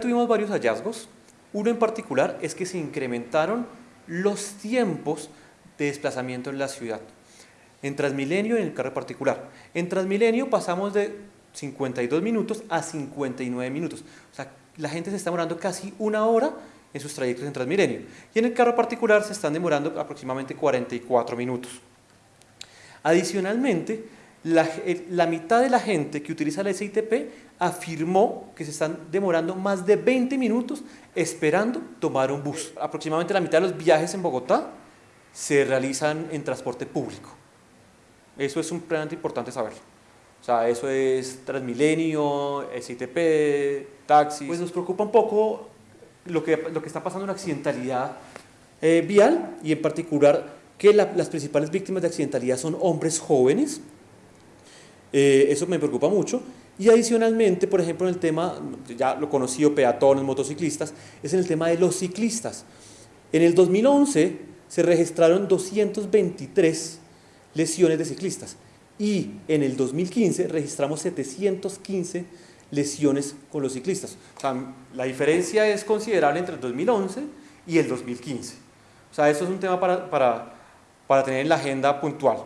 tuvimos varios hallazgos. Uno en particular es que se incrementaron los tiempos de desplazamiento en la ciudad. En Transmilenio y en el carro particular. En Transmilenio pasamos de 52 minutos a 59 minutos. O sea, la gente se está demorando casi una hora en sus trayectos en Transmilenio. Y en el carro particular se están demorando aproximadamente 44 minutos. Adicionalmente, la, mitad de la gente que utiliza la SITP afirmó que se están demorando más de 20 minutos esperando tomar un bus. Aproximadamente la mitad de los viajes en Bogotá se realizan en transporte público. Eso es un plan importante saber. O sea, eso es Transmilenio, SITP, taxis. Pues nos preocupa un poco lo que, lo que está pasando en accidentalidad eh, vial y en particular que las principales víctimas de accidentalidad son hombres jóvenes eh, eso me preocupa mucho. Y adicionalmente, por ejemplo, en el tema, ya lo conocido, peatones, motociclistas, es en el tema de los ciclistas. En el 2011 se registraron 223 lesiones de ciclistas y en el 2015 registramos 715 lesiones con los ciclistas. La diferencia es considerable entre el 2011 y el 2015. O sea, eso es un tema para, para, para tener en la agenda puntual.